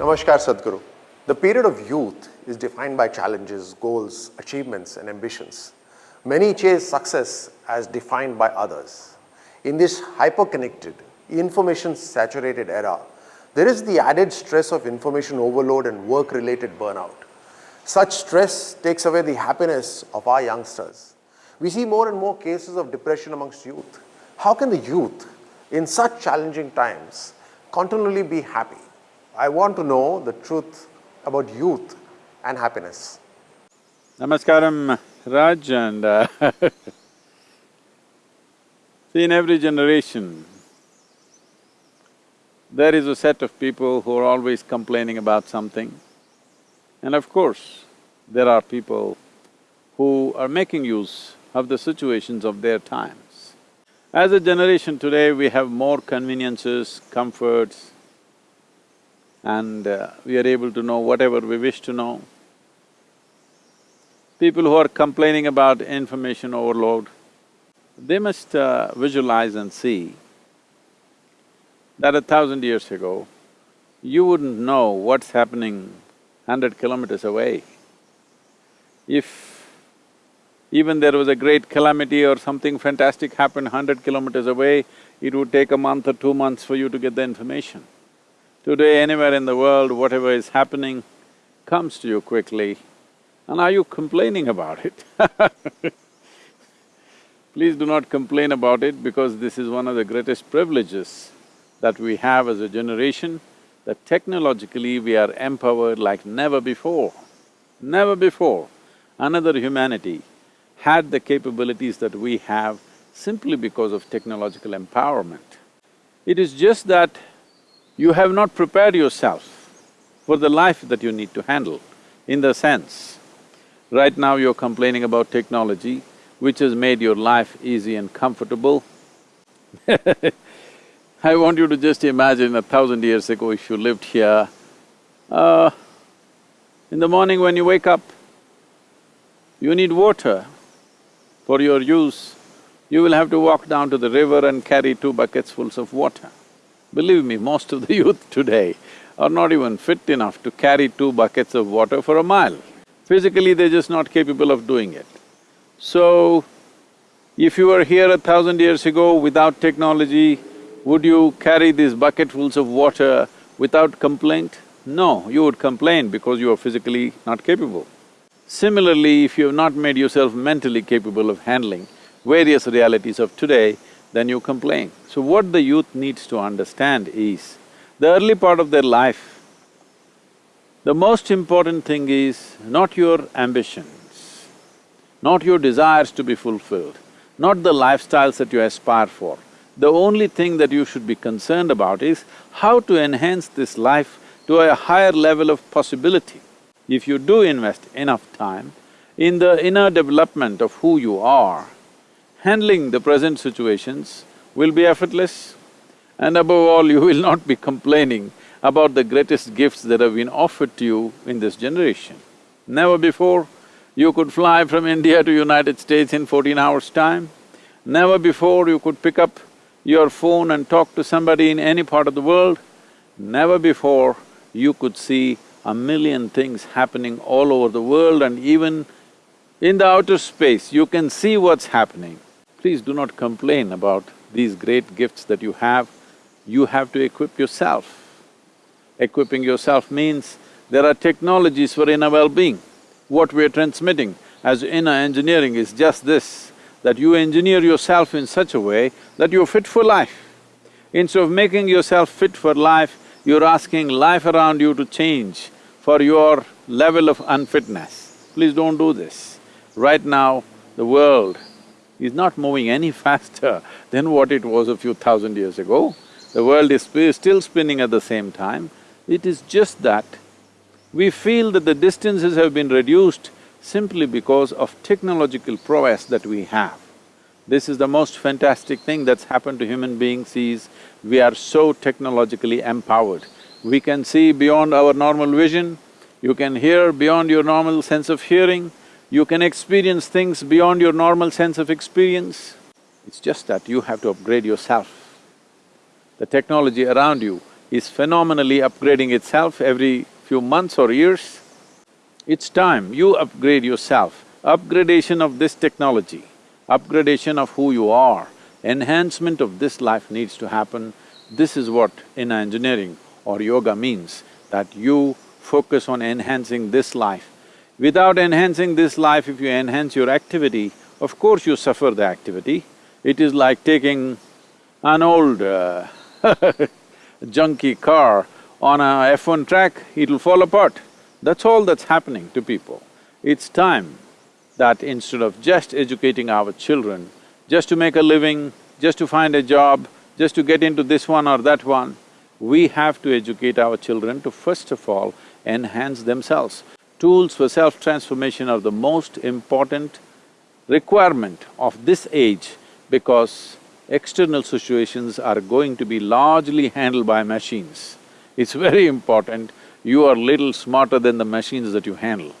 Namaskar Sadhguru. The period of youth is defined by challenges, goals, achievements and ambitions. Many chase success as defined by others. In this hyper-connected, information-saturated era, there is the added stress of information overload and work-related burnout. Such stress takes away the happiness of our youngsters. We see more and more cases of depression amongst youth. How can the youth, in such challenging times, continually be happy? I want to know the truth about youth and happiness. Namaskaram, Raj, and uh, see, in every generation, there is a set of people who are always complaining about something. And of course, there are people who are making use of the situations of their times. As a generation today, we have more conveniences, comforts, and uh, we are able to know whatever we wish to know. People who are complaining about information overload, they must uh, visualize and see that a thousand years ago, you wouldn't know what's happening hundred kilometers away. If even there was a great calamity or something fantastic happened hundred kilometers away, it would take a month or two months for you to get the information. Today, anywhere in the world, whatever is happening comes to you quickly, and are you complaining about it? Please do not complain about it because this is one of the greatest privileges that we have as a generation, that technologically we are empowered like never before. Never before another humanity had the capabilities that we have simply because of technological empowerment. It is just that you have not prepared yourself for the life that you need to handle, in the sense, right now you're complaining about technology, which has made your life easy and comfortable I want you to just imagine a thousand years ago if you lived here, uh, in the morning when you wake up, you need water for your use, you will have to walk down to the river and carry two buckets fulls of water. Believe me, most of the youth today are not even fit enough to carry two buckets of water for a mile. Physically, they're just not capable of doing it. So, if you were here a thousand years ago without technology, would you carry these bucketfuls of water without complaint? No, you would complain because you are physically not capable. Similarly, if you have not made yourself mentally capable of handling various realities of today, then you complain. So what the youth needs to understand is, the early part of their life, the most important thing is not your ambitions, not your desires to be fulfilled, not the lifestyles that you aspire for, the only thing that you should be concerned about is how to enhance this life to a higher level of possibility. If you do invest enough time in the inner development of who you are, handling the present situations will be effortless and above all, you will not be complaining about the greatest gifts that have been offered to you in this generation. Never before you could fly from India to United States in fourteen hours' time. Never before you could pick up your phone and talk to somebody in any part of the world, never before you could see a million things happening all over the world and even in the outer space, you can see what's happening. Please do not complain about these great gifts that you have, you have to equip yourself. Equipping yourself means there are technologies for inner well-being. What we're transmitting as inner engineering is just this that you engineer yourself in such a way that you're fit for life. Instead of making yourself fit for life, you're asking life around you to change for your level of unfitness. Please don't do this. Right now, the world is not moving any faster than what it was a few thousand years ago. The world is still spinning at the same time. It is just that we feel that the distances have been reduced simply because of technological prowess that we have. This is the most fantastic thing that's happened to human beings is we are so technologically empowered. We can see beyond our normal vision, you can hear beyond your normal sense of hearing, you can experience things beyond your normal sense of experience. It's just that you have to upgrade yourself. The technology around you is phenomenally upgrading itself every few months or years. It's time you upgrade yourself. Upgradation of this technology, upgradation of who you are, enhancement of this life needs to happen. This is what inner engineering or yoga means, that you focus on enhancing this life. Without enhancing this life, if you enhance your activity, of course you suffer the activity. It is like taking an old uh, junky car on a F1 track, it'll fall apart. That's all that's happening to people. It's time that instead of just educating our children, just to make a living, just to find a job, just to get into this one or that one, we have to educate our children to first of all enhance themselves. Tools for self-transformation are the most important requirement of this age because external situations are going to be largely handled by machines. It's very important you are little smarter than the machines that you handle.